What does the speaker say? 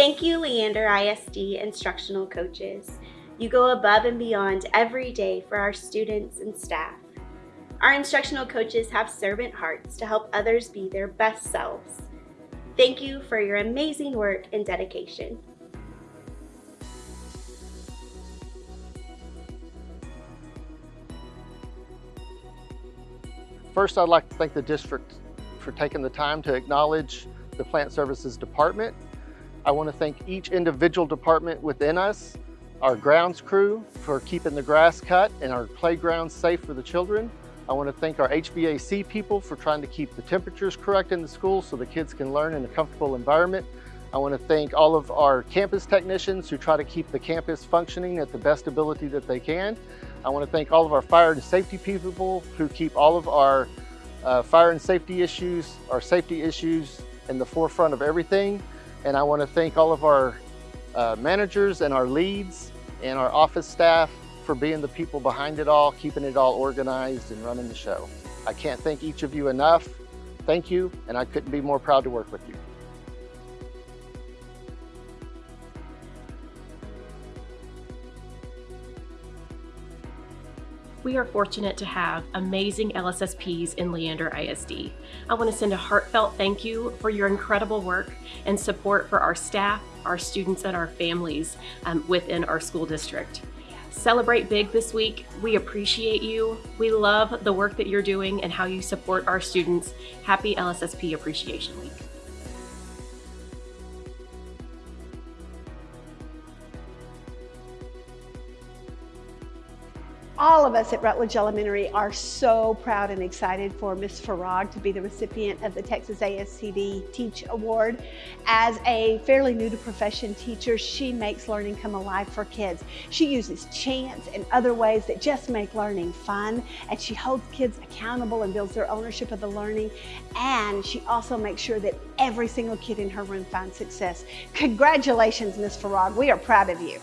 Thank you, Leander ISD instructional coaches. You go above and beyond every day for our students and staff. Our instructional coaches have servant hearts to help others be their best selves. Thank you for your amazing work and dedication. First, I'd like to thank the district for taking the time to acknowledge the Plant Services Department. I want to thank each individual department within us, our grounds crew for keeping the grass cut and our playgrounds safe for the children. I want to thank our HVAC people for trying to keep the temperatures correct in the school so the kids can learn in a comfortable environment. I want to thank all of our campus technicians who try to keep the campus functioning at the best ability that they can. I want to thank all of our fire and safety people who keep all of our uh, fire and safety issues, our safety issues in the forefront of everything. And I want to thank all of our uh, managers and our leads and our office staff for being the people behind it all, keeping it all organized and running the show. I can't thank each of you enough. Thank you, and I couldn't be more proud to work with you. We are fortunate to have amazing LSSPs in Leander ISD. I want to send a heartfelt thank you for your incredible work and support for our staff, our students, and our families um, within our school district. Celebrate big this week. We appreciate you. We love the work that you're doing and how you support our students. Happy LSSP Appreciation Week. All of us at Rutledge Elementary are so proud and excited for Ms. Farag to be the recipient of the Texas ASCD Teach Award. As a fairly new to profession teacher, she makes learning come alive for kids. She uses chants and other ways that just make learning fun, and she holds kids accountable and builds their ownership of the learning, and she also makes sure that every single kid in her room finds success. Congratulations, Ms. Farag. We are proud of you.